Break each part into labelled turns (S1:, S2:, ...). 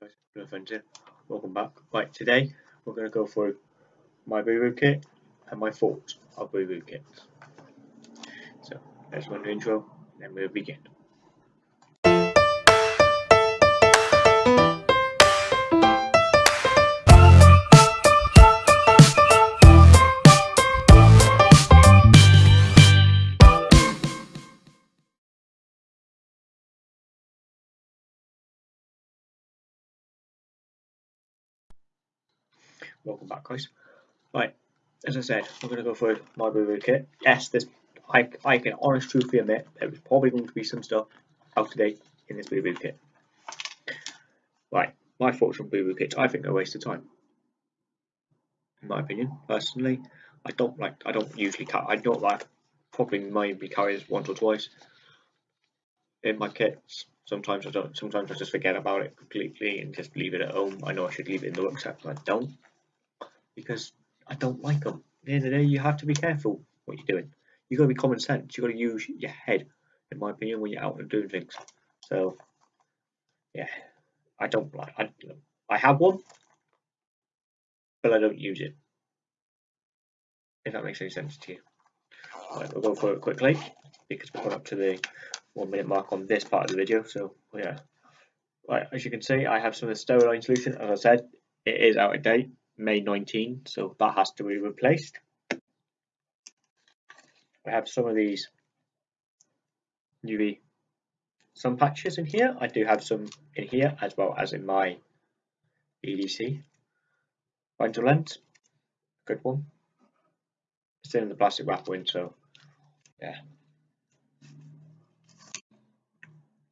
S1: guys, here. Welcome back. Right, today we're going to go through my Boo kit and my thoughts of Boo kits. So let's run the intro and then we'll begin. Welcome back guys. Right, as I said, we're going to go for my boo boo kit. Yes, this I, I can honest truthfully admit there was probably going to be some stuff out date in this boo boo kit. Right, my thoughts on Boo kits, I think they're a waste of time. In my opinion, personally, I don't like, I don't usually I don't like, probably maybe carry this once or twice in my kits. Sometimes I don't, sometimes I just forget about it completely and just leave it at home. I know I should leave it in the rucksack, but I don't because I don't like them. At the end of the day, you have to be careful what you're doing. You've got to be common sense. You've got to use your head, in my opinion, when you're out and doing things. So, yeah, I don't like. I I have one, but I don't use it. If that makes any sense to you. Right, we'll go for it quickly because we're up to the one minute mark on this part of the video. So yeah, right as you can see, I have some of the Steriline solution. As I said, it is out of date. May 19, so that has to be replaced. I have some of these UV sun patches in here. I do have some in here as well as in my EDC rental lens. Good one. Still in the plastic wrapper so yeah.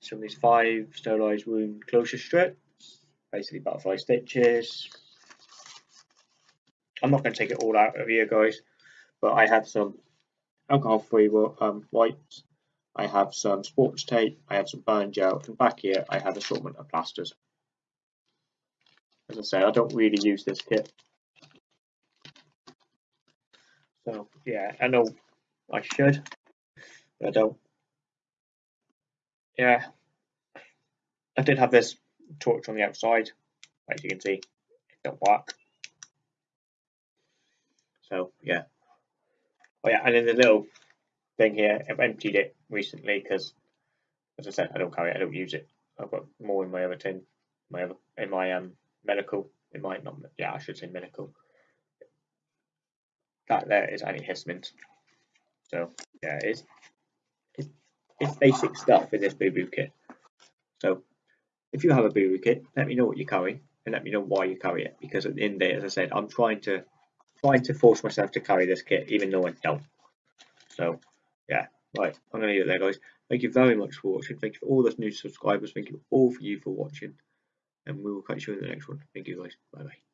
S1: Some of these five sterilized wound closure strips, basically butterfly stitches, I'm not going to take it all out of here, guys, but I have some alcohol-free um, wipes. I have some sports tape. I have some burn gel. And back here, I have assortment of plasters. As I say, I don't really use this kit. So, yeah, I know I should, but I don't. Yeah, I did have this torch on the outside. As you can see, it don't work. So yeah. Oh yeah, and then the little thing here, I've emptied it recently because, as I said, I don't carry it, I don't use it. I've got more in my other tin, my other in my um medical, in my not yeah, I should say medical. That there is antihistamines. So yeah, it's it's, it's basic stuff in this boo boo kit. So if you have a boo kit, let me know what you carry and let me know why you carry it because at the end of the day, as I said, I'm trying to trying to force myself to carry this kit, even though I don't. So, yeah, right, I'm going to leave it there, guys. Thank you very much for watching. Thank you for all those new subscribers. Thank you all for you for watching. And we will catch you in the next one. Thank you, guys. Bye-bye.